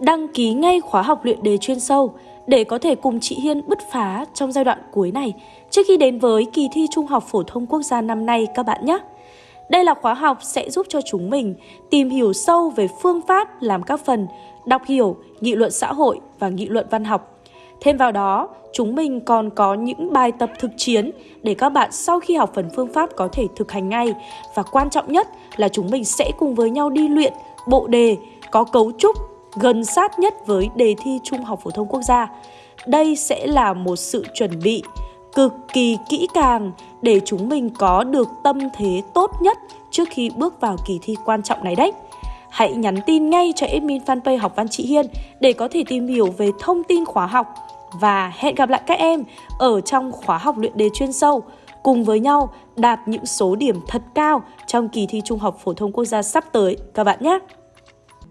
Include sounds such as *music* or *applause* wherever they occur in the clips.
đăng ký ngay khóa học luyện đề chuyên sâu để có thể cùng chị Hiên bứt phá trong giai đoạn cuối này trước khi đến với kỳ thi Trung học phổ thông quốc gia năm nay các bạn nhé. Đây là khóa học sẽ giúp cho chúng mình tìm hiểu sâu về phương pháp làm các phần đọc hiểu, nghị luận xã hội và nghị luận văn học. Thêm vào đó, chúng mình còn có những bài tập thực chiến để các bạn sau khi học phần phương pháp có thể thực hành ngay. Và quan trọng nhất là chúng mình sẽ cùng với nhau đi luyện bộ đề có cấu trúc gần sát nhất với đề thi Trung học phổ thông quốc gia. Đây sẽ là một sự chuẩn bị cực kỳ kỹ càng để chúng mình có được tâm thế tốt nhất trước khi bước vào kỳ thi quan trọng này đấy. Hãy nhắn tin ngay cho admin fanpage học văn chị Hiên để có thể tìm hiểu về thông tin khóa học và hẹn gặp lại các em ở trong khóa học luyện đề chuyên sâu, cùng với nhau đạt những số điểm thật cao trong kỳ thi Trung học phổ thông quốc gia sắp tới các bạn nhé.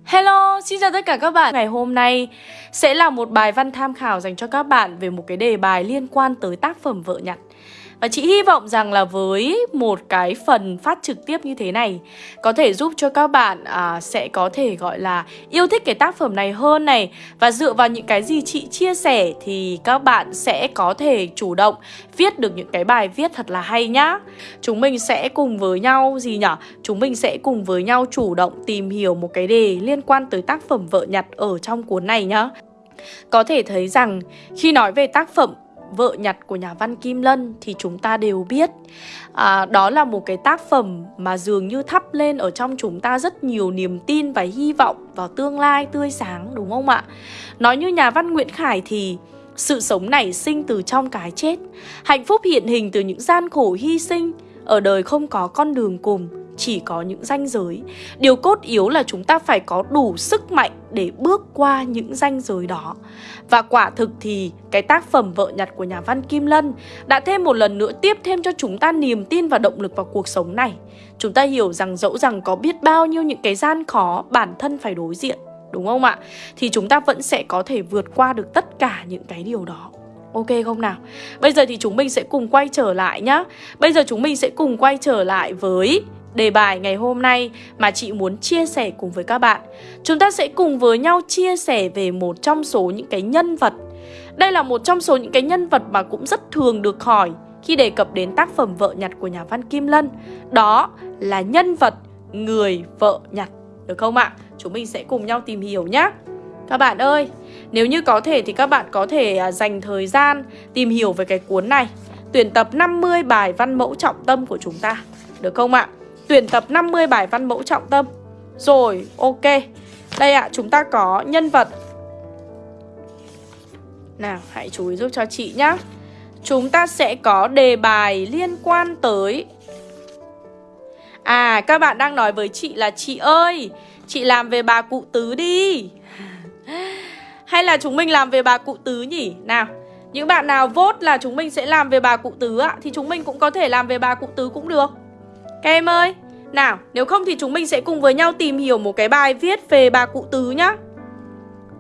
Hello, xin chào tất cả các bạn. Ngày hôm nay sẽ là một bài văn tham khảo dành cho các bạn về một cái đề bài liên quan tới tác phẩm vợ nhặt và chị hy vọng rằng là với một cái phần phát trực tiếp như thế này Có thể giúp cho các bạn à, sẽ có thể gọi là yêu thích cái tác phẩm này hơn này. Và dựa vào những cái gì chị chia sẻ thì các bạn sẽ có thể chủ động viết được những cái bài viết thật là hay nhá. Chúng mình sẽ cùng với nhau gì nhở? Chúng mình sẽ cùng với nhau chủ động tìm hiểu một cái đề liên quan tới tác phẩm vợ nhặt ở trong cuốn này nhá. Có thể thấy rằng khi nói về tác phẩm Vợ nhặt của nhà văn Kim Lân thì chúng ta đều biết. À, Đó là một cái tác phẩm mà dường như thắp lên ở trong chúng ta rất nhiều niềm tin và hy vọng vào tương lai tươi sáng đúng không ạ? Nói như nhà văn Nguyễn Khải thì sự sống nảy sinh từ trong cái chết. Hạnh phúc hiện hình từ những gian khổ hy sinh Ở đời không có con đường cùng chỉ có những ranh giới. Điều cốt yếu là chúng ta phải có đủ sức mạnh để bước qua những ranh giới đó. Và quả thực thì cái tác phẩm Vợ nhặt của nhà văn Kim Lân Đã thêm một lần nữa tiếp thêm cho chúng ta niềm tin và động lực vào cuộc sống này. Chúng ta hiểu rằng dẫu rằng có biết bao nhiêu những cái gian khó, bản thân phải đối diện, Đúng không ạ? Thì chúng ta vẫn sẽ có thể vượt qua được tất cả những cái điều đó. Ok không nào? Bây giờ thì chúng mình sẽ cùng quay trở lại nhá. Bây giờ chúng mình sẽ cùng quay trở lại với đề bài ngày hôm nay mà chị muốn chia sẻ cùng với các bạn. Chúng ta sẽ cùng với nhau chia sẻ về một trong số những cái nhân vật. Đây là một trong số những cái nhân vật mà cũng rất thường được hỏi khi đề cập đến tác phẩm Vợ nhặt của nhà văn Kim Lân. Đó là nhân vật người vợ nhặt. Được không ạ? Chúng mình sẽ cùng nhau tìm hiểu nhé. Các bạn ơi, nếu như có thể thì các bạn có thể à, dành thời gian tìm hiểu về cái cuốn này. Tuyển tập 50 bài văn mẫu trọng tâm của chúng ta. Được không ạ? Tuyển tập 50 bài văn mẫu trọng tâm. Rồi, ok. Đây ạ, à, chúng ta có nhân vật. Nào, hãy chú ý giúp cho chị nhá. Chúng ta sẽ có đề bài liên quan tới. À, các bạn đang nói với chị là Chị ơi, chị làm về bà cụ tứ đi. Hay là chúng mình làm về bà cụ tứ nhỉ? Nào, những bạn nào vote là chúng mình sẽ làm về bà cụ tứ ạ Thì chúng mình cũng có thể làm về bà cụ tứ cũng được các em ơi, Nào, nếu không thì chúng mình sẽ cùng với nhau tìm hiểu một cái bài viết về bà cụ tứ nhá.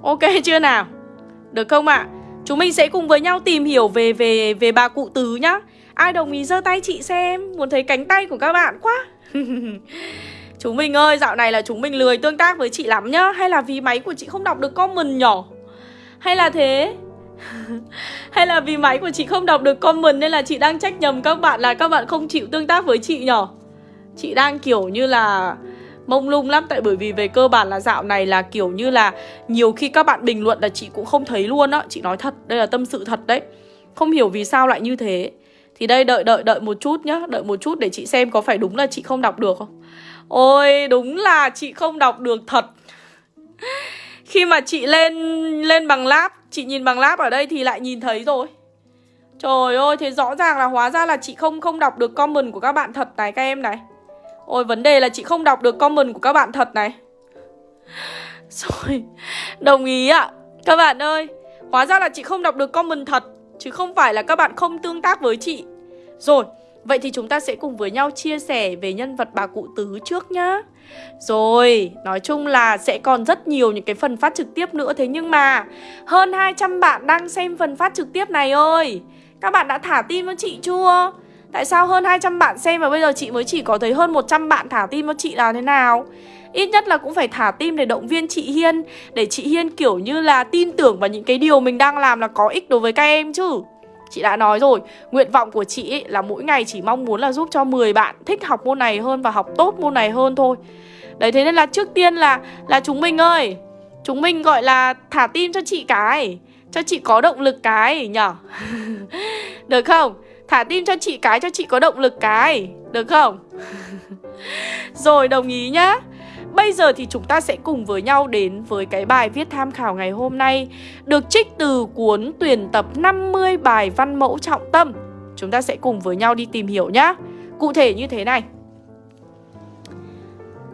Ok chưa nào? Được không ạ? À? Chúng mình sẽ cùng với nhau tìm hiểu về về về bà cụ tứ nhá. Ai đồng ý giơ tay chị xem, Muốn thấy cánh tay của các bạn quá. *laughs* Chúng mình ơi, dạo này là chúng mình lười tương tác với chị lắm nhá. Hay là vì máy của chị không đọc được comment nhỏ? Hay là thế? *laughs* Hay là vì máy của chị không đọc được comment Nên là chị đang trách nhầm các bạn là các bạn không chịu tương tác với chị nhỏ. Chị đang kiểu như là mông lung lắm Tại bởi vì về cơ bản là dạo này là kiểu như là Nhiều khi các bạn bình luận là chị cũng không thấy luôn á. Chị nói thật, đây là tâm sự thật đấy. Không hiểu vì sao lại như thế. Thì đây đợi đợi đợi một chút nhá. Đợi một chút để chị xem có phải đúng là chị không đọc được không? Ôi đúng là chị không đọc được thật. Khi mà chị lên lên bằng lab Chị nhìn bằng lab ở đây thì lại nhìn thấy rồi. Trời ơi, thế rõ ràng là hóa ra là chị không không đọc được comment của các bạn thật này các em này. Ôi vấn đề là chị không đọc được comment của các bạn thật này. Rồi Đồng ý ạ. Các bạn ơi Hóa ra là chị không đọc được comment thật Chứ không phải là các bạn không tương tác với chị. Rồi Vậy thì chúng ta sẽ cùng với nhau chia sẻ về nhân vật bà cụ tứ trước nhá. Rồi, nói chung là sẽ còn rất nhiều những cái phần phát trực tiếp nữa. Thế nhưng mà hơn 200 bạn đang xem phần phát trực tiếp này ơi. Các bạn đã thả tim cho chị chưa? Tại sao hơn 200 bạn xem và bây giờ chị mới chỉ có thấy hơn 100 bạn thả tim cho chị là thế nào? Ít nhất là cũng phải thả tim để động viên chị Hiên Để chị Hiên kiểu như là tin tưởng vào những cái điều mình đang làm là có ích đối với các em chứ. Chị đã nói rồi, nguyện vọng của chị ấy là mỗi ngày chỉ mong muốn là giúp cho 10 bạn thích học môn này hơn và học tốt môn này hơn thôi. Đấy thế nên là trước tiên là là chúng mình ơi Chúng mình gọi là thả tim cho chị cái Cho chị có động lực cái nhở? *laughs* Được không? Thả tim cho chị cái cho chị có động lực cái, Được không? *laughs* Rồi, đồng ý nhá. Bây giờ thì chúng ta sẽ cùng với nhau đến với cái bài viết tham khảo ngày hôm nay, Được trích từ cuốn tuyển tập 50 bài văn mẫu trọng tâm. Chúng ta sẽ cùng với nhau đi tìm hiểu nhá. Cụ thể như thế này.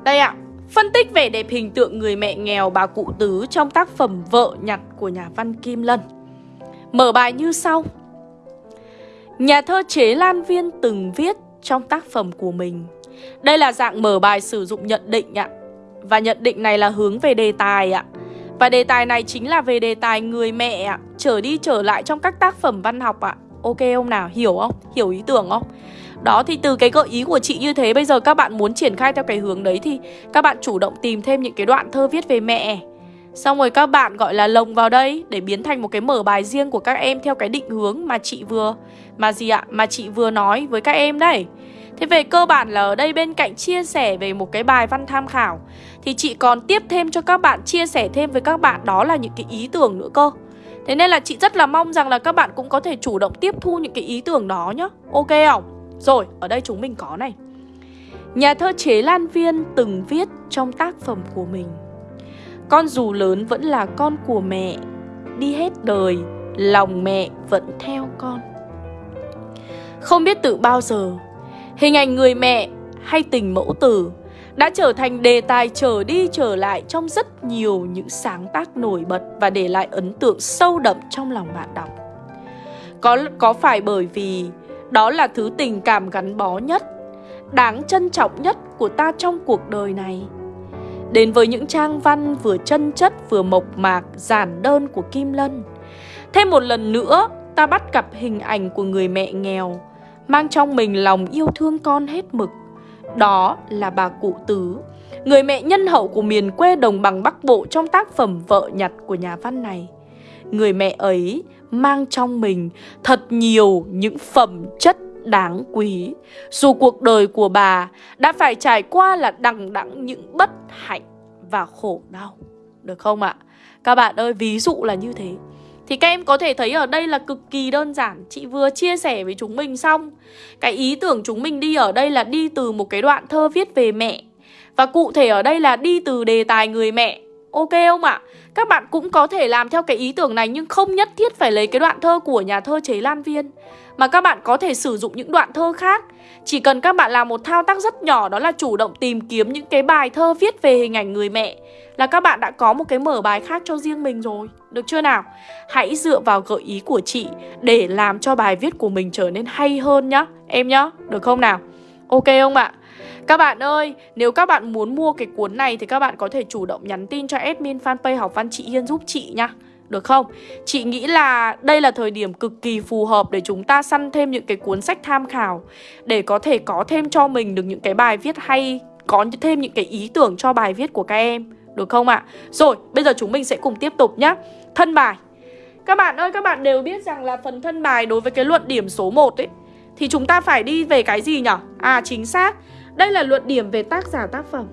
Đây ạ. Phân tích vẻ đẹp hình tượng người mẹ nghèo bà cụ tứ trong tác phẩm Vợ nhặt của nhà văn Kim Lân. Mở bài như sau. Nhà thơ Chế Lan Viên từng viết trong tác phẩm của mình Đây là dạng mở bài sử dụng nhận định ạ Và nhận định này là hướng về đề tài ạ Và đề tài này chính là về đề tài người mẹ ạ Trở đi trở lại trong các tác phẩm văn học ạ Ok không nào? Hiểu không? Hiểu ý tưởng không? Đó, thì từ cái gợi ý của chị như thế, Bây giờ các bạn muốn triển khai theo cái hướng đấy Thì các bạn chủ động tìm thêm những cái đoạn thơ viết về mẹ Xong rồi các bạn gọi là lồng vào đây Để biến thành một cái mở bài riêng của các em Theo cái định hướng mà chị vừa Mà gì ạ? Mà chị vừa nói với các em đấy Thế về cơ bản là ở đây bên cạnh chia sẻ về một cái bài văn tham khảo Thì chị còn tiếp thêm cho các bạn chia sẻ thêm với các bạn đó là những cái ý tưởng nữa cơ Thế nên là chị rất là mong rằng là các bạn cũng có thể chủ động tiếp thu những cái ý tưởng đó nhá Ok không? Rồi, ở đây chúng mình có này Nhà thơ Chế Lan Viên từng viết trong tác phẩm của mình con dù lớn vẫn là con của mẹ Đi hết đời, lòng mẹ vẫn theo con Không biết từ bao giờ Hình ảnh người mẹ hay tình mẫu tử đã trở thành đề tài trở đi trở lại trong rất nhiều những sáng tác nổi bật và để lại ấn tượng sâu đậm trong lòng bạn đọc. Có có phải bởi vì đó là thứ tình cảm gắn bó nhất, đáng trân trọng nhất của ta trong cuộc đời này. Đến với những trang văn vừa chân chất vừa mộc mạc, giản đơn của Kim Lân. Thêm một lần nữa, ta bắt gặp hình ảnh của người mẹ nghèo, mang trong mình lòng yêu thương con hết mực. Đó là bà cụ Tứ, người mẹ nhân hậu của miền quê đồng bằng Bắc Bộ trong tác phẩm Vợ nhặt của nhà văn này. Người mẹ ấy mang trong mình thật nhiều những phẩm chất đáng quý. Dù cuộc đời của bà đã phải trải qua là đằng đẵng những bất hạnh và khổ đau. Được không ạ? Các bạn ơi, ví dụ là như thế. Thì các em có thể thấy ở đây là cực kỳ đơn giản Chị vừa chia sẻ với chúng mình xong Cái ý tưởng chúng mình đi ở đây là đi từ một cái đoạn thơ viết về mẹ Và cụ thể ở đây là đi từ đề tài người mẹ Ok không ạ? Các bạn cũng có thể làm theo cái ý tưởng này Nhưng không nhất thiết phải lấy cái đoạn thơ của nhà thơ Chế Lan Viên Mà các bạn có thể sử dụng những đoạn thơ khác Chỉ cần các bạn làm một thao tác rất nhỏ Đó là chủ động tìm kiếm những cái bài thơ viết về hình ảnh người mẹ Là các bạn đã có một cái mở bài khác cho riêng mình rồi Được chưa nào? Hãy dựa vào gợi ý của chị Để làm cho bài viết của mình trở nên hay hơn nhá Em nhá, được không nào? Ok không ạ? Các bạn ơi, nếu các bạn muốn mua cái cuốn này thì các bạn có thể chủ động nhắn tin cho admin fanpage học văn chị Hiên giúp chị nha. Được không? Chị nghĩ là đây là thời điểm cực kỳ phù hợp để chúng ta săn thêm những cái cuốn sách tham khảo Để có thể có thêm cho mình được những cái bài viết hay Có thêm những cái ý tưởng cho bài viết của các em Được không ạ? À? Rồi, bây giờ chúng mình sẽ cùng tiếp tục nhé. Thân bài Các bạn ơi, các bạn đều biết rằng là phần thân bài đối với cái luận điểm số 1 ấy Thì chúng ta phải đi về cái gì nhỉ? À, chính xác đây là luận điểm về tác giả tác phẩm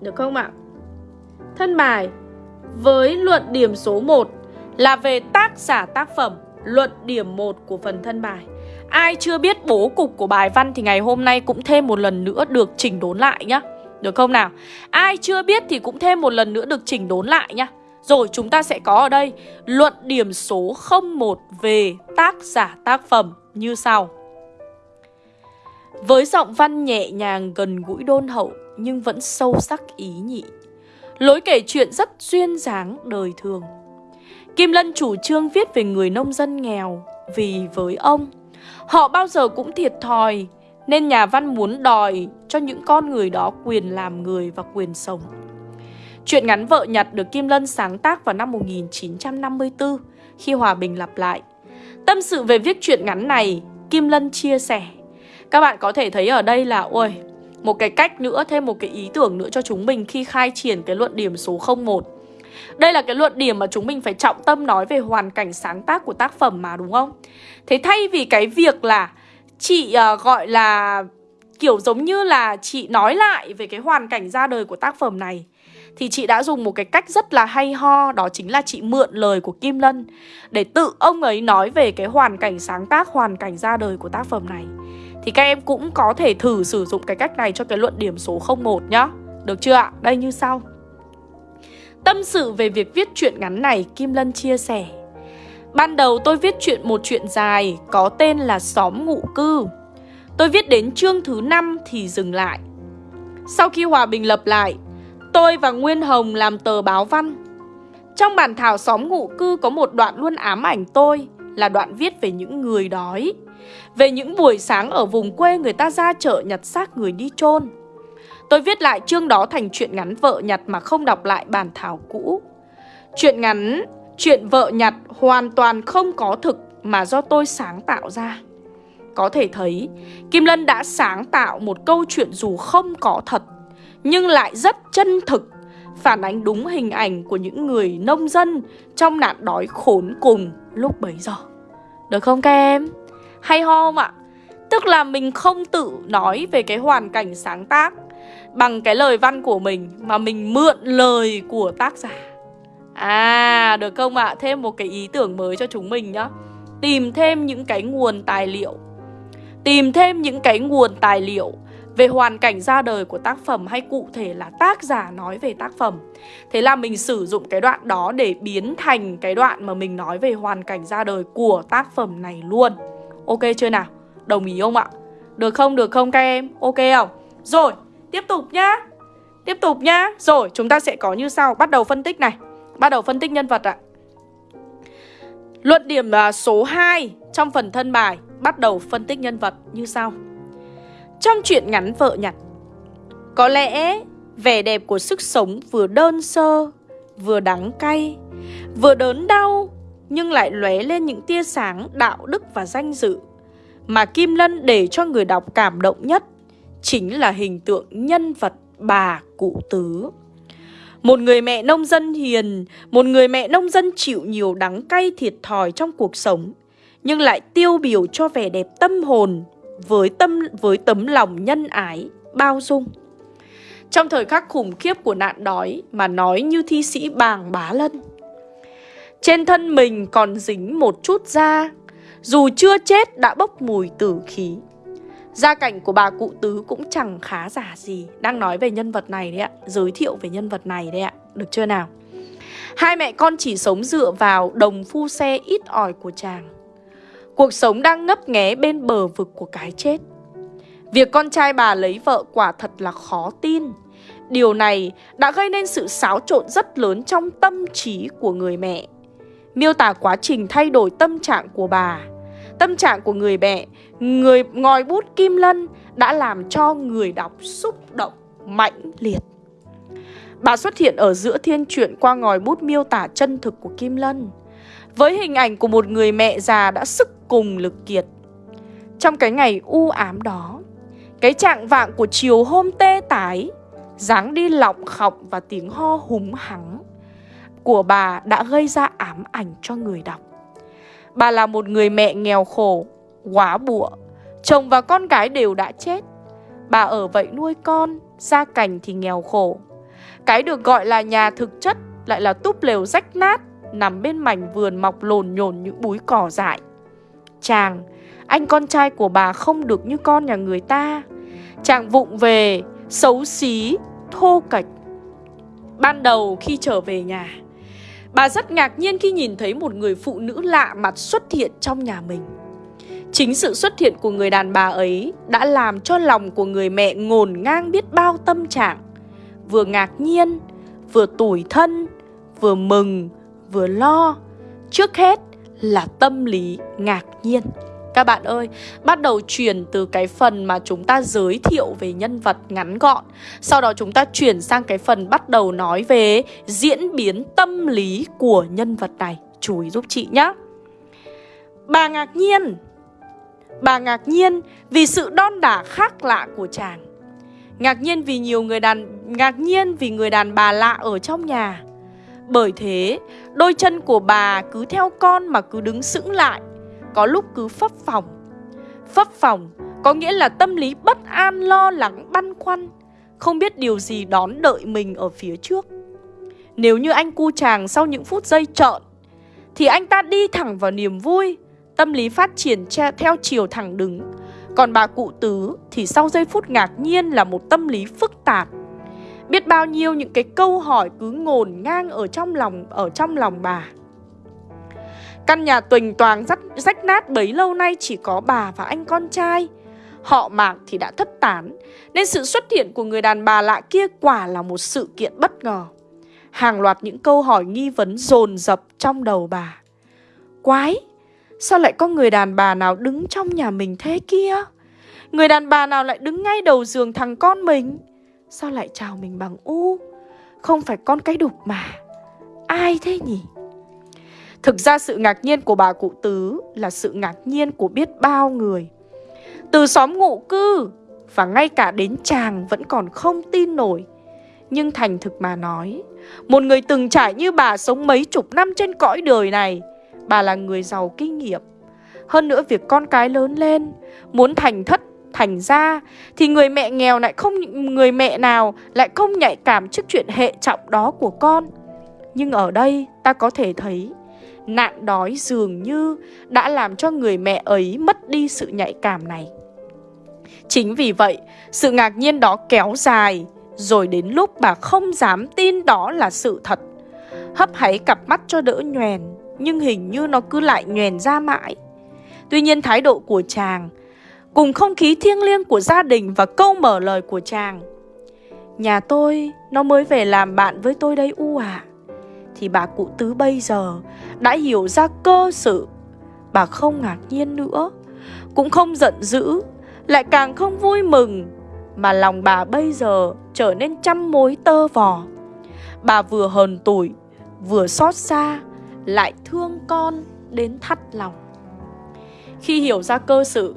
Được không ạ? Thân bài, Với luận điểm số 1 Là về tác giả tác phẩm, Luận điểm 1 của phần thân bài Ai chưa biết bố cục của bài văn Thì ngày hôm nay cũng thêm một lần nữa được chỉnh đốn lại nhá Được không nào? Ai chưa biết thì cũng thêm một lần nữa được chỉnh đốn lại nhá rồi chúng ta sẽ có ở đây luận điểm số 01 về tác giả tác phẩm như sau. Với giọng văn nhẹ nhàng gần gũi đôn hậu nhưng vẫn sâu sắc ý nhị. Lối kể chuyện rất duyên dáng đời thường. Kim Lân chủ trương viết về người nông dân nghèo vì với ông, họ bao giờ cũng thiệt thòi nên nhà văn muốn đòi cho những con người đó quyền làm người và quyền sống. Chuyện ngắn vợ nhặt được Kim Lân sáng tác vào năm 1954 khi hòa bình lặp lại. Tâm sự về viết truyện ngắn này, Kim Lân chia sẻ. Các bạn có thể thấy ở đây là ôi, một cái cách nữa, thêm một cái ý tưởng nữa cho chúng mình khi khai triển cái luận điểm số 01. Đây là cái luận điểm mà chúng mình phải trọng tâm nói về hoàn cảnh sáng tác của tác phẩm mà đúng không? Thế thay vì cái việc là chị uh, gọi là kiểu giống như là chị nói lại về cái hoàn cảnh ra đời của tác phẩm này thì chị đã dùng một cái cách rất là hay ho Đó chính là chị mượn lời của Kim Lân Để tự ông ấy nói về cái hoàn cảnh sáng tác, hoàn cảnh ra đời của tác phẩm này. Thì các em cũng có thể thử sử dụng cái cách này cho cái luận điểm số 01 nhá. Được chưa ạ? Đây như sau. Tâm sự về việc viết truyện ngắn này Kim Lân chia sẻ. Ban đầu tôi viết chuyện một chuyện dài Có tên là Xóm Ngụ Cư. Tôi viết đến chương thứ 5 thì dừng lại. Sau khi hòa bình lập lại Tôi và Nguyên Hồng làm tờ báo văn. Trong bản thảo xóm ngụ cư có một đoạn luôn ám ảnh tôi Là đoạn viết về những người đói. Về những buổi sáng ở vùng quê người ta ra chợ nhặt xác người đi chôn. Tôi viết lại chương đó thành chuyện ngắn vợ nhặt mà không đọc lại bản thảo cũ. Chuyện ngắn, chuyện vợ nhặt hoàn toàn không có thực mà do tôi sáng tạo ra. Có thể thấy, Kim Lân đã sáng tạo một câu chuyện dù không có thật nhưng lại rất chân thực, phản ánh đúng hình ảnh của những người nông dân trong nạn đói khốn cùng lúc bấy giờ. Được không các em? Hay ho không ạ? Tức là mình không tự nói về cái hoàn cảnh sáng tác bằng cái lời văn của mình mà mình mượn lời của tác giả. À, được không ạ? Thêm một cái ý tưởng mới cho chúng mình nhá. Tìm thêm những cái nguồn tài liệu. Tìm thêm những cái nguồn tài liệu về hoàn cảnh ra đời của tác phẩm hay cụ thể là tác giả nói về tác phẩm. Thế là mình sử dụng cái đoạn đó để biến thành cái đoạn mà mình nói về hoàn cảnh ra đời của tác phẩm này luôn. Ok chưa nào? Đồng ý không ạ? Được không? Được không các em? Ok không? Rồi, tiếp tục nhá. Tiếp tục nhá. Rồi, chúng ta sẽ có như sau. Bắt đầu phân tích này. Bắt đầu phân tích nhân vật ạ. Luận điểm à, số 2 trong phần thân bài bắt đầu phân tích nhân vật như sau. Trong chuyện ngắn vợ nhặt. Có lẽ vẻ đẹp của sức sống vừa đơn sơ Vừa đắng cay Vừa đớn đau Nhưng lại lóe lên những tia sáng đạo đức và danh dự Mà Kim Lân để cho người đọc cảm động nhất Chính là hình tượng nhân vật bà cụ tứ. Một người mẹ nông dân hiền, một người mẹ nông dân chịu nhiều đắng cay thiệt thòi trong cuộc sống, nhưng lại tiêu biểu cho vẻ đẹp tâm hồn, với tâm với tấm lòng nhân ái, bao dung. Trong thời khắc khủng khiếp của nạn đói mà nói như thi sĩ bàng bá lân. Trên thân mình còn dính một chút da, dù chưa chết đã bốc mùi tử khí. Gia cảnh của bà cụ tứ cũng chẳng khá giả gì Đang nói về nhân vật này đấy ạ Giới thiệu về nhân vật này đấy ạ Được chưa nào Hai mẹ con chỉ sống dựa vào đồng phu xe ít ỏi của chàng Cuộc sống đang ngấp nghé bên bờ vực của cái chết. Việc con trai bà lấy vợ quả thật là khó tin. Điều này đã gây nên sự xáo trộn rất lớn trong tâm trí của người mẹ. Miêu tả quá trình thay đổi tâm trạng của bà. Tâm trạng của người mẹ, người ngòi bút Kim Lân đã làm cho người đọc xúc động mãnh liệt. Bà xuất hiện ở giữa thiên truyện qua ngòi bút miêu tả chân thực của Kim Lân. Với hình ảnh của một người mẹ già đã sức cùng lực kiệt. Trong cái ngày u ám đó, cái trạng vạng của chiều hôm tê tái, dáng đi lọng khọng và tiếng ho húng hắng của bà đã gây ra ám ảnh cho người đọc. Bà là một người mẹ nghèo khổ, quá bụa, chồng và con gái đều đã chết. Bà ở vậy nuôi con, gia cảnh thì nghèo khổ. Cái được gọi là nhà thực chất lại là túp lều rách nát, nằm bên mảnh vườn mọc lồn nhồn những búi cỏ dại. Chàng, anh con trai của bà không được như con nhà người ta. Chàng vụng về, xấu xí, thô kệch. Ban đầu khi trở về nhà Bà rất ngạc nhiên khi nhìn thấy một người phụ nữ lạ mặt xuất hiện trong nhà mình. Chính sự xuất hiện của người đàn bà ấy đã làm cho lòng của người mẹ ngổn ngang biết bao tâm trạng. Vừa ngạc nhiên, vừa tủi thân, vừa mừng, vừa lo Trước hết là tâm lý ngạc nhiên. Các bạn ơi, bắt đầu chuyển từ cái phần mà chúng ta giới thiệu về nhân vật ngắn gọn Sau đó chúng ta chuyển sang cái phần bắt đầu nói về diễn biến tâm lý của nhân vật này. Chú ý giúp chị nhé Bà ngạc nhiên. Bà ngạc nhiên vì sự đon đả khác lạ của chàng. Ngạc nhiên vì nhiều người đàn ngạc nhiên vì người đàn bà lạ ở trong nhà. Bởi thế, đôi chân của bà cứ theo con mà cứ đứng sững lại, có lúc cứ phấp phòng. Phấp phòng có nghĩa là tâm lý bất an, lo lắng, băn khoăn, không biết điều gì đón đợi mình ở phía trước. Nếu như anh cu chàng sau những phút giây trợn, thì anh ta đi thẳng vào niềm vui, tâm lý phát triển theo chiều thẳng đứng, còn bà cụ tứ thì sau giây phút ngạc nhiên là một tâm lý phức tạp. Biết bao nhiêu những cái câu hỏi cứ ngổn ngang ở trong lòng ở trong lòng bà. Căn nhà tuỳnh toàng rách, rách nát bấy lâu nay chỉ có bà và anh con trai. Họ mạc thì đã thất tán, nên sự xuất hiện của người đàn bà lạ kia quả là một sự kiện bất ngờ. Hàng loạt những câu hỏi nghi vấn dồn dập trong đầu bà. Quái, Sao lại có người đàn bà nào đứng trong nhà mình thế kia Người đàn bà nào lại đứng ngay đầu giường thằng con mình Sao lại chào mình bằng u? Không phải con cái đục mà. Ai thế nhỉ? Thực ra sự ngạc nhiên của bà cụ tứ Là sự ngạc nhiên của biết bao người. Từ xóm ngụ cư Và ngay cả đến chàng vẫn còn không tin nổi. Nhưng thành thực mà nói, Một người từng trải như bà sống mấy chục năm trên cõi đời này, Bà là người giàu kinh nghiệm. Hơn nữa việc con cái lớn lên, Muốn thành thất thành ra Thì người mẹ nghèo lại không Người mẹ nào lại không nhạy cảm trước chuyện hệ trọng đó của con. Nhưng ở đây ta có thể thấy Nạn đói dường như đã làm cho người mẹ ấy mất đi sự nhạy cảm này. Chính vì vậy, sự ngạc nhiên đó kéo dài Rồi đến lúc bà không dám tin đó là sự thật. Hấp háy cặp mắt cho đỡ nhoèn nhưng hình như nó cứ lại nhoèn ra mãi. Tuy nhiên thái độ của chàng, cùng không khí thiêng liêng của gia đình và câu mở lời của chàng. Nhà tôi, nó mới về làm bạn với tôi đây U à. Thì bà cụ tứ bây giờ đã hiểu ra cơ sự. Bà không ngạc nhiên nữa, cũng không giận dữ, lại càng không vui mừng. Mà lòng bà bây giờ trở nên trăm mối tơ vò. Bà vừa hờn tủi, vừa xót xa, lại thương con đến thắt lòng. Khi hiểu ra cơ sự,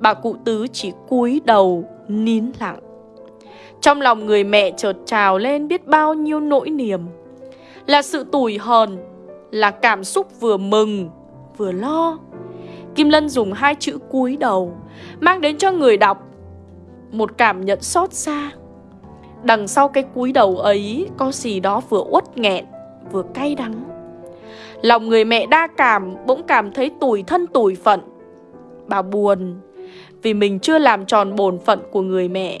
bà cụ tứ chỉ cúi đầu nín lặng. Trong lòng người mẹ chợt trào lên biết bao nhiêu nỗi niềm. Là sự tủi hờn, là cảm xúc vừa mừng, vừa lo. Kim Lân dùng hai chữ cúi đầu, mang đến cho người đọc một cảm nhận xót xa. Đằng sau cái cúi đầu ấy có gì đó vừa uất nghẹn, vừa cay đắng. Lòng người mẹ đa cảm bỗng cảm thấy tủi thân tủi phận Bà buồn vì mình chưa làm tròn bổn phận của người mẹ.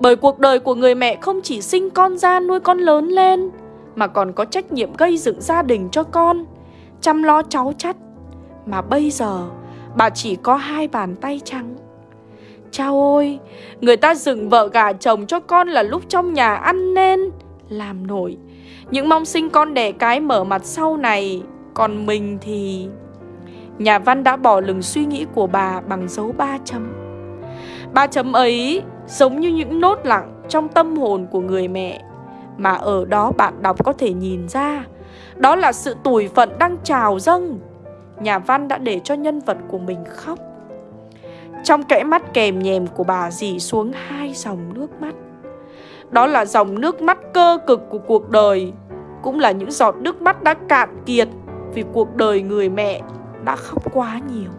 Bởi cuộc đời của người mẹ không chỉ sinh con ra nuôi con lớn lên Mà còn có trách nhiệm gây dựng gia đình cho con Chăm lo cháu chắt Mà bây giờ bà chỉ có hai bàn tay trắng. Chao ôi, người ta dựng vợ gả chồng cho con là lúc trong nhà ăn nên Làm nổi. Những mong sinh con đẻ cái mở mặt sau này Còn mình thì... Nhà văn đã bỏ lừng suy nghĩ của bà bằng dấu ba chấm. Ba chấm ấy giống như những nốt lặng trong tâm hồn của người mẹ, Mà ở đó bạn đọc có thể nhìn ra. Đó là sự tủi phận đang trào dâng. Nhà văn đã để cho nhân vật của mình khóc. Trong kẽ mắt kèm nhèm của bà dì xuống hai dòng nước mắt. Đó là dòng nước mắt cơ cực của cuộc đời, Cũng là những giọt nước mắt đã cạn kiệt Vì cuộc đời người mẹ đã khóc quá nhiều.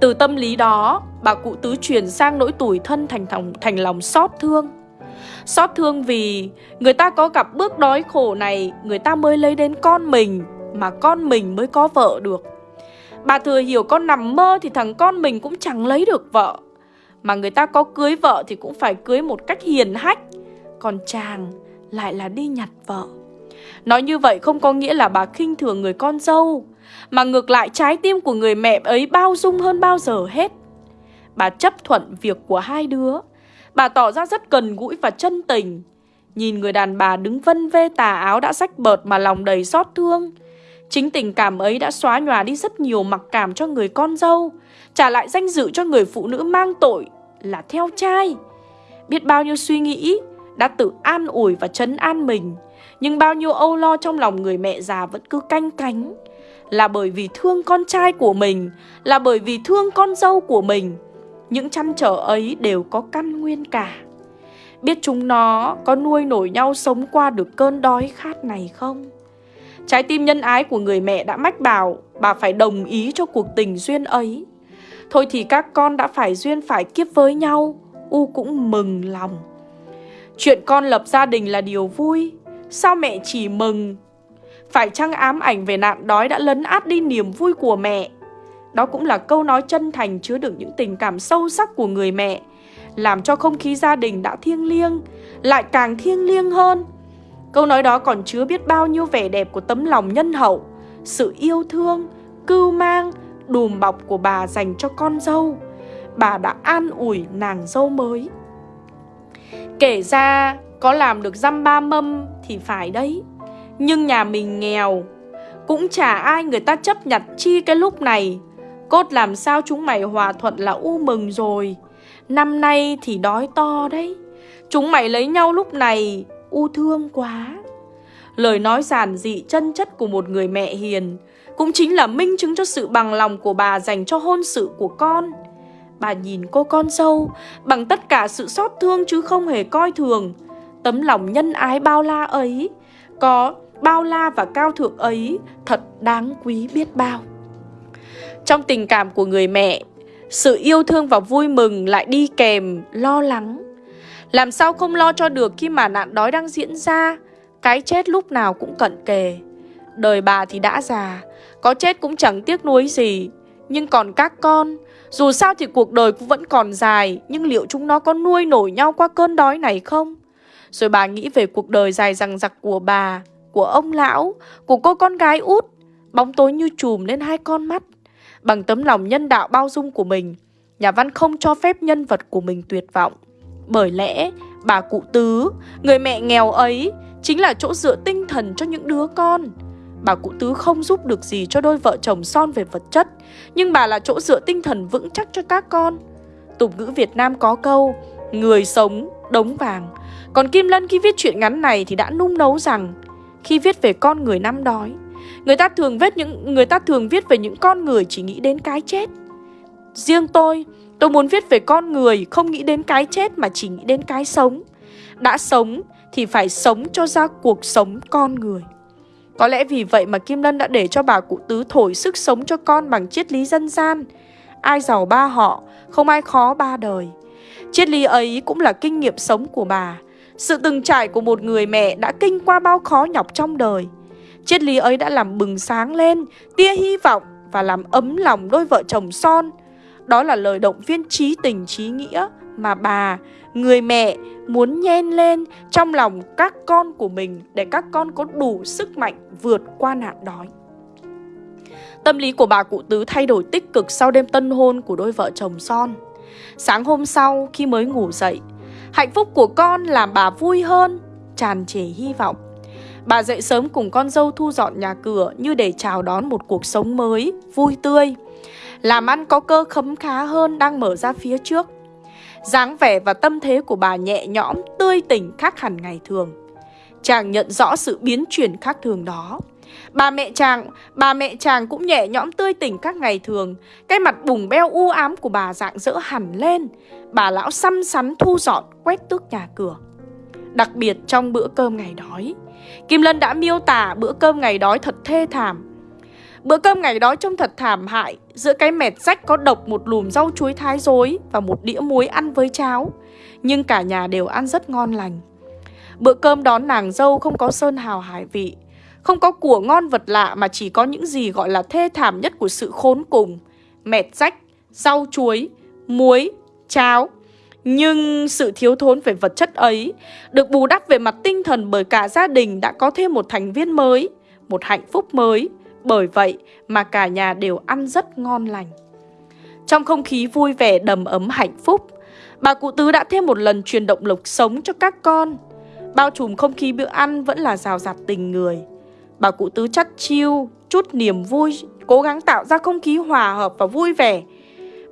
Từ tâm lý đó Bà cụ tứ chuyển sang nỗi tủi thân thành, thòng, thành lòng xót thương. Xót thương vì người ta có gặp bước đói khổ này Người ta mới lấy đến con mình Mà con mình mới có vợ được. Bà thừa hiểu con nằm mơ thì thằng con mình cũng chẳng lấy được vợ. Mà người ta có cưới vợ thì cũng phải cưới một cách hiền hách. Còn chàng lại là đi nhặt vợ. Nói như vậy không có nghĩa là bà khinh thường người con dâu. Mà ngược lại, trái tim của người mẹ ấy bao dung hơn bao giờ hết. Bà chấp thuận việc của hai đứa. Bà tỏ ra rất gần gũi và chân tình. Nhìn người đàn bà đứng vân vê tà áo đã rách bợt mà lòng đầy xót thương. Chính tình cảm ấy đã xóa nhòa đi rất nhiều mặc cảm cho người con dâu. Trả lại danh dự cho người phụ nữ mang tội là theo trai. Biết bao nhiêu suy nghĩ Đã tự an ủi và chấn an mình. Nhưng bao nhiêu âu lo trong lòng người mẹ già vẫn cứ canh cánh là bởi vì thương con trai của mình, là bởi vì thương con dâu của mình. Những chăn trở ấy đều có căn nguyên cả. Biết chúng nó có nuôi nổi nhau sống qua được cơn đói khát này không? Trái tim nhân ái của người mẹ đã mách bảo bà phải đồng ý cho cuộc tình duyên ấy. Thôi thì các con đã phải duyên phải kiếp với nhau, U cũng mừng lòng. Chuyện con lập gia đình là điều vui, sao mẹ chỉ mừng? Phải chăng ám ảnh về nạn đói đã lấn át đi niềm vui của mẹ? Đó cũng là câu nói chân thành chứa đựng những tình cảm sâu sắc của người mẹ, làm cho không khí gia đình đã thiêng liêng, lại càng thiêng liêng hơn. Câu nói đó còn chứa biết bao nhiêu vẻ đẹp của tấm lòng nhân hậu, sự yêu thương, cưu mang, đùm bọc của bà dành cho con dâu. Bà đã an ủi nàng dâu mới. Kể ra có làm được dăm ba mâm thì phải đấy. Nhưng nhà mình nghèo, cũng chả ai người ta chấp nhận chi cái lúc này. Cốt làm sao chúng mày hòa thuận là u mừng rồi. Năm nay thì đói to đấy. Chúng mày lấy nhau lúc này u thương quá. Lời nói giản dị chân chất của một người mẹ hiền cũng chính là minh chứng cho sự bằng lòng của bà dành cho hôn sự của con. Bà nhìn cô con dâu bằng tất cả sự xót thương chứ không hề coi thường. Tấm lòng nhân ái bao la ấy, có bao la và cao thượng ấy thật đáng quý biết bao. Trong tình cảm của người mẹ, sự yêu thương và vui mừng lại đi kèm lo lắng. Làm sao không lo cho được khi mà nạn đói đang diễn ra, cái chết lúc nào cũng cận kề. Đời bà thì đã già, có chết cũng chẳng tiếc nuối gì. Nhưng còn các con, dù sao thì cuộc đời cũng vẫn còn dài, nhưng liệu chúng nó có nuôi nổi nhau qua cơn đói này không? Rồi bà nghĩ về cuộc đời dài rằng dặc của bà, của ông lão, của cô con gái út. Bóng tối như chùm lên hai con mắt. Bằng tấm lòng nhân đạo bao dung của mình, nhà văn không cho phép nhân vật của mình tuyệt vọng. Bởi lẽ, bà cụ tứ, người mẹ nghèo ấy, chính là chỗ dựa tinh thần cho những đứa con. Bà cụ tứ không giúp được gì cho đôi vợ chồng son về vật chất, nhưng bà là chỗ dựa tinh thần vững chắc cho các con. Tục ngữ Việt Nam có câu, người sống, đống vàng. Còn Kim Lân khi viết chuyện ngắn này thì đã nung nấu rằng, khi viết về con người năm đói, người ta thường viết những người ta thường viết về những con người chỉ nghĩ đến cái chết. Riêng tôi, tôi muốn viết về con người không nghĩ đến cái chết mà chỉ nghĩ đến cái sống. Đã sống thì phải sống cho ra cuộc sống con người. Có lẽ vì vậy mà Kim Lân đã để cho bà cụ tứ thổi sức sống cho con bằng triết lý dân gian. Ai giàu ba họ, không ai khó ba đời. Triết lý ấy cũng là kinh nghiệm sống của bà. Sự từng trải của một người mẹ đã kinh qua bao khó nhọc trong đời. Triết lý ấy đã làm bừng sáng lên, tia hy vọng và làm ấm lòng đôi vợ chồng son. Đó là lời động viên trí tình trí nghĩa mà bà, người mẹ muốn nhen lên trong lòng các con của mình để các con có đủ sức mạnh vượt qua nạn đói. Tâm lý của bà cụ tứ thay đổi tích cực sau đêm tân hôn của đôi vợ chồng son. Sáng hôm sau khi mới ngủ dậy, hạnh phúc của con làm bà vui hơn, tràn trề hy vọng. Bà dậy sớm cùng con dâu thu dọn nhà cửa như để chào đón một cuộc sống mới, vui tươi. Làm ăn có cơ khấm khá hơn đang mở ra phía trước dáng vẻ và tâm thế của bà nhẹ nhõm, tươi tỉnh khác hẳn ngày thường. Chàng nhận rõ sự biến chuyển khác thường đó. Bà mẹ chàng, bà mẹ chàng cũng nhẹ nhõm tươi tỉnh các ngày thường. Cái mặt bùng beo u ám của bà dạng dỡ hẳn lên. Bà lão xăm sắn thu dọn, quét tước nhà cửa. Đặc biệt trong bữa cơm ngày đói, Kim Lân đã miêu tả bữa cơm ngày đói thật thê thảm. Bữa cơm ngày đói trông thật thảm hại Giữa cái mẹt rách có độc một lùm rau chuối thái dối Và một đĩa muối ăn với cháo Nhưng cả nhà đều ăn rất ngon lành Bữa cơm đón nàng dâu không có sơn hào hải vị không có của ngon vật lạ Mà chỉ có những gì gọi là thê thảm nhất của sự khốn cùng Mẹt rách, rau chuối, muối, cháo nhưng sự thiếu thốn về vật chất ấy được bù đắp về mặt tinh thần bởi cả gia đình đã có thêm một thành viên mới, một hạnh phúc mới, bởi vậy mà cả nhà đều ăn rất ngon lành. Trong không khí vui vẻ đầm ấm hạnh phúc, bà cụ tứ đã thêm một lần truyền động lực sống cho các con. Bao trùm không khí bữa ăn vẫn là rào rạt tình người. Bà cụ tứ chắt chiêu, chút niềm vui, cố gắng tạo ra không khí hòa hợp và vui vẻ.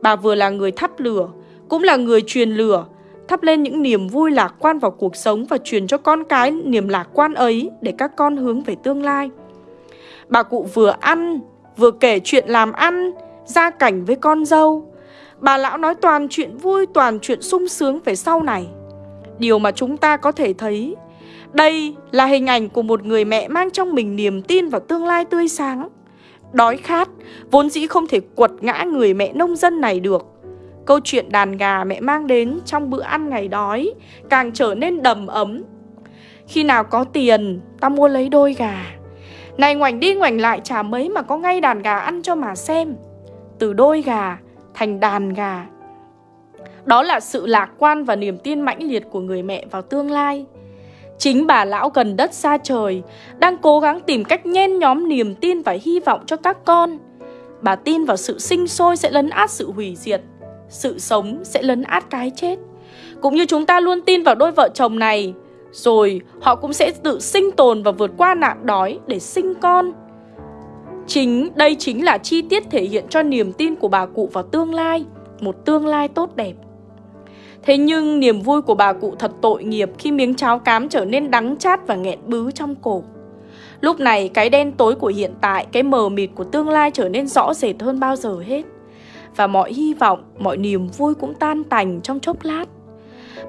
Bà vừa là người thắp lửa, cũng là người truyền lửa, thắp lên những niềm vui lạc quan vào cuộc sống và truyền cho con cái niềm lạc quan ấy để các con hướng về tương lai. Bà cụ vừa ăn, vừa kể chuyện làm ăn, gia cảnh với con dâu. Bà lão nói toàn chuyện vui, toàn chuyện sung sướng về sau này. Điều mà chúng ta có thể thấy, đây là hình ảnh của một người mẹ mang trong mình niềm tin vào tương lai tươi sáng. Đói khát, vốn dĩ không thể quật ngã người mẹ nông dân này được. Câu chuyện đàn gà mẹ mang đến trong bữa ăn ngày đói càng trở nên đầm ấm. Khi nào có tiền, ta mua lấy đôi gà. Này ngoảnh đi ngoảnh lại chả mấy mà có ngay đàn gà ăn cho mà xem. Từ đôi gà thành đàn gà. Đó là sự lạc quan và niềm tin mãnh liệt của người mẹ vào tương lai. Chính bà lão gần đất xa trời đang cố gắng tìm cách nhen nhóm niềm tin và hy vọng cho các con. Bà tin vào sự sinh sôi sẽ lấn át sự hủy diệt, sự sống sẽ lấn át cái chết. Cũng như chúng ta luôn tin vào đôi vợ chồng này, rồi họ cũng sẽ tự sinh tồn và vượt qua nạn đói để sinh con. Chính đây chính là chi tiết thể hiện cho niềm tin của bà cụ vào tương lai, một tương lai tốt đẹp. Thế nhưng niềm vui của bà cụ thật tội nghiệp khi miếng cháo cám trở nên đắng chát và nghẹn bứ trong cổ. Lúc này cái đen tối của hiện tại, cái mờ mịt của tương lai trở nên rõ rệt hơn bao giờ hết. Và mọi hy vọng, mọi niềm vui cũng tan tành trong chốc lát.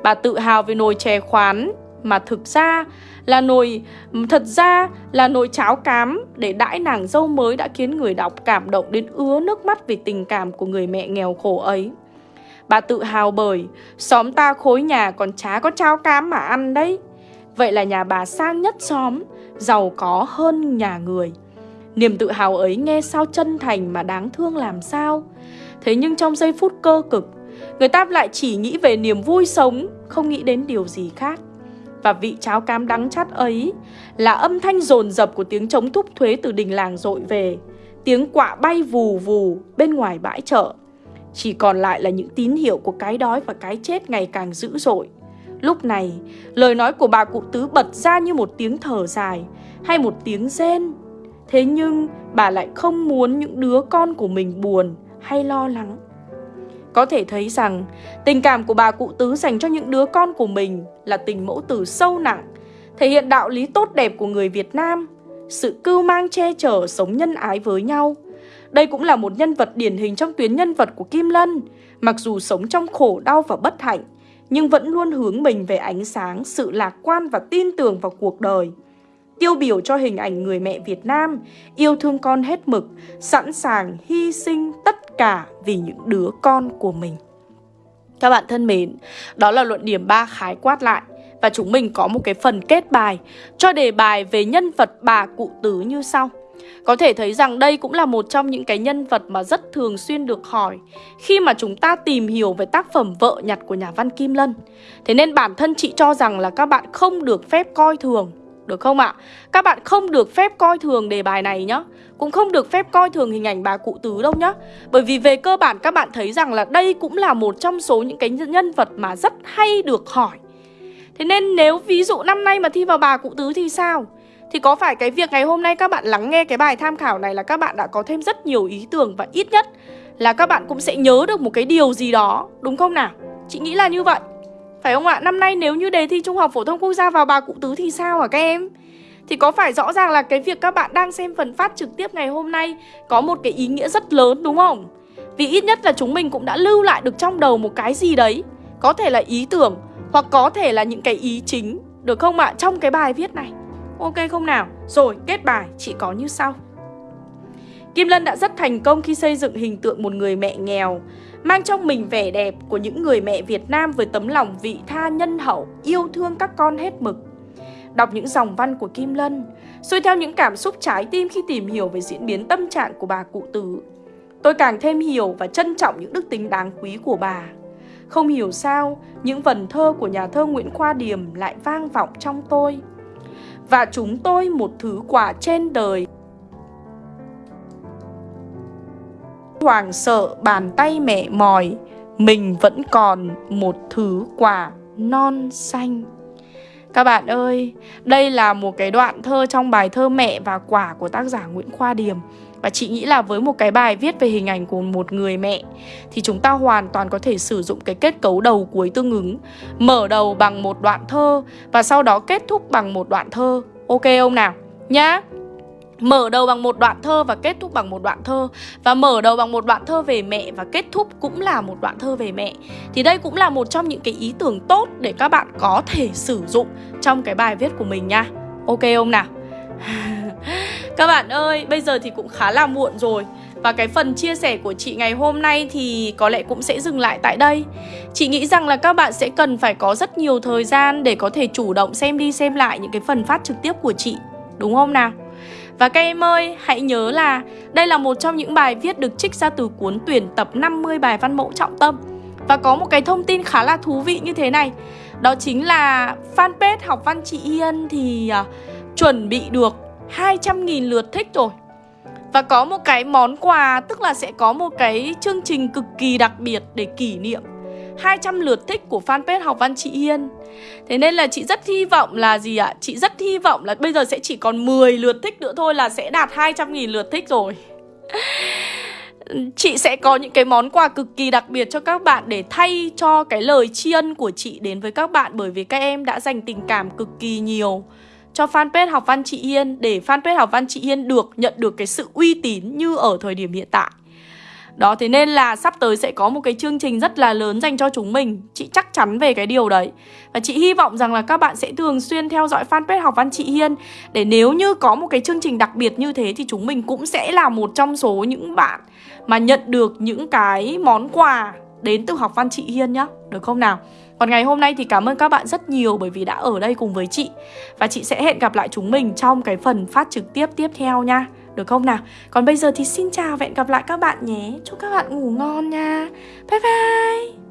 Bà tự hào về nồi chè khoán mà thực ra là nồi thật ra là nồi cháo cám để đãi nàng dâu mới đã khiến người đọc cảm động đến ứa nước mắt vì tình cảm của người mẹ nghèo khổ ấy. Bà tự hào bởi xóm ta khối nhà còn chả có cháo cám mà ăn đấy. Vậy là nhà bà sang nhất xóm, giàu có hơn nhà người. Niềm tự hào ấy nghe sao chân thành mà đáng thương làm sao. Thế nhưng trong giây phút cơ cực, người ta lại chỉ nghĩ về niềm vui sống, không nghĩ đến điều gì khác. Và vị cháo cám đắng chát ấy là âm thanh rồn rập của tiếng chống thúc thuế từ đình làng dội về. Tiếng quạ bay vù vù bên ngoài bãi chợ. Chỉ còn lại là những tín hiệu của cái đói và cái chết ngày càng dữ dội. Lúc này, lời nói của bà cụ tứ bật ra như một tiếng thở dài hay một tiếng rên. Thế nhưng bà lại không muốn những đứa con của mình buồn hay lo lắng. Có thể thấy rằng tình cảm của bà cụ tứ dành cho những đứa con của mình là tình mẫu tử sâu nặng, thể hiện đạo lý tốt đẹp của người Việt Nam, sự cưu mang che chở sống nhân ái với nhau. Đây cũng là một nhân vật điển hình trong tuyến nhân vật của Kim Lân, mặc dù sống trong khổ đau và bất hạnh, nhưng vẫn luôn hướng mình về ánh sáng, sự lạc quan và tin tưởng vào cuộc đời. Tiêu biểu cho hình ảnh người mẹ Việt Nam, yêu thương con hết mực, sẵn sàng hy sinh tất cả vì những đứa con của mình. Các bạn thân mến, đó là luận điểm 3 khái quát lại và chúng mình có một cái phần kết bài cho đề bài về nhân vật bà cụ tứ như sau. Có thể thấy rằng đây cũng là một trong những cái nhân vật mà rất thường xuyên được hỏi khi mà chúng ta tìm hiểu về tác phẩm Vợ nhặt của nhà văn Kim Lân. Thế nên bản thân chị cho rằng là các bạn không được phép coi thường, được không ạ? Các bạn không được phép coi thường đề bài này nhá. Cũng không được phép coi thường hình ảnh bà cụ tứ đâu nhá. Bởi vì về cơ bản các bạn thấy rằng là đây cũng là một trong số những cái nhân vật mà rất hay được hỏi. Thế nên nếu ví dụ năm nay mà thi vào bà cụ tứ thì sao? Thì có phải cái việc ngày hôm nay các bạn lắng nghe cái bài tham khảo này là các bạn đã có thêm rất nhiều ý tưởng và ít nhất là các bạn cũng sẽ nhớ được một cái điều gì đó, đúng không nào? Chị nghĩ là như vậy. Phải không ạ? Năm nay nếu như đề thi Trung học phổ thông quốc gia vào bà cụ tứ thì sao hả các em? Thì có phải rõ ràng là cái việc các bạn đang xem phần phát trực tiếp ngày hôm nay có một cái ý nghĩa rất lớn đúng không? Vì ít nhất là chúng mình cũng đã lưu lại được trong đầu một cái gì đấy Có thể là ý tưởng hoặc có thể là những cái ý chính Được không ạ? Trong cái bài viết này Ok không nào? Rồi, kết bài chỉ có như sau. Kim Lân đã rất thành công khi xây dựng hình tượng một người mẹ nghèo, mang trong mình vẻ đẹp của những người mẹ Việt Nam với tấm lòng vị tha nhân hậu, yêu thương các con hết mực. Đọc những dòng văn của Kim Lân, xuôi theo những cảm xúc trái tim khi tìm hiểu về diễn biến tâm trạng của bà cụ tứ, Tôi càng thêm hiểu và trân trọng những đức tính đáng quý của bà. Không hiểu sao, những vần thơ của nhà thơ Nguyễn Khoa Điềm lại vang vọng trong tôi và chúng tôi một thứ quà trên đời. Hoàng sợ bàn tay mẹ mỏi, mình vẫn còn một thứ quả non xanh. Các bạn ơi, đây là một cái đoạn thơ trong bài thơ Mẹ và Quả của tác giả Nguyễn Khoa Điềm. Và chị nghĩ là với một cái bài viết về hình ảnh của một người mẹ, Thì chúng ta hoàn toàn có thể sử dụng cái kết cấu đầu cuối tương ứng, Mở đầu bằng một đoạn thơ Và sau đó kết thúc bằng một đoạn thơ. Ok không nào? Nhá. Mở đầu bằng một đoạn thơ và kết thúc bằng một đoạn thơ. Và mở đầu bằng một đoạn thơ về mẹ và kết thúc cũng là một đoạn thơ về mẹ. Thì đây cũng là một trong những cái ý tưởng tốt để các bạn có thể sử dụng trong cái bài viết của mình nha. Ok không nào? *laughs* các bạn ơi, bây giờ thì cũng khá là muộn rồi. Và cái phần chia sẻ của chị ngày hôm nay thì có lẽ cũng sẽ dừng lại tại đây. Chị nghĩ rằng là các bạn sẽ cần phải có rất nhiều thời gian để có thể chủ động xem đi xem lại những cái phần phát trực tiếp của chị Đúng không nào? Và các em ơi, hãy nhớ là đây là một trong những bài viết được trích ra từ cuốn tuyển tập 50 bài văn mẫu trọng tâm. Và có một cái thông tin khá là thú vị như thế này. Đó chính là fanpage học văn chị Hiên thì uh, chuẩn bị được 200.000 lượt thích rồi. Và có một cái món quà, tức là sẽ có một cái chương trình cực kỳ đặc biệt để kỷ niệm 200 lượt thích của fanpage học văn chị Hiên. Thế nên là chị rất hy vọng là gì ạ? Chị rất hy vọng là bây giờ sẽ chỉ còn 10 lượt thích nữa thôi là sẽ đạt 200.000 lượt thích rồi. Chị sẽ có những cái món quà cực kỳ đặc biệt cho các bạn để thay cho cái lời tri ân của chị đến với các bạn Bởi vì các em đã dành tình cảm cực kỳ nhiều cho fanpage học văn chị Hiên để fanpage học văn chị Hiên được nhận được cái sự uy tín như ở thời điểm hiện tại. Đó, thế nên là sắp tới sẽ có một cái chương trình rất là lớn dành cho chúng mình Chị chắc chắn về cái điều đấy Và chị hy vọng rằng là các bạn sẽ thường xuyên theo dõi fanpage học văn chị Hiên Để nếu như có một cái chương trình đặc biệt như thế Thì chúng mình cũng sẽ là một trong số những bạn Mà nhận được những cái món quà đến từ học văn chị Hiên nhá Được không nào? Còn ngày hôm nay thì cảm ơn các bạn rất nhiều bởi vì đã ở đây cùng với chị. Và chị sẽ hẹn gặp lại chúng mình trong cái phần phát trực tiếp tiếp theo nha. Được không nào? Còn bây giờ thì xin chào và hẹn gặp lại các bạn nhé. Chúc các bạn ngủ ngon nha. Bye bye.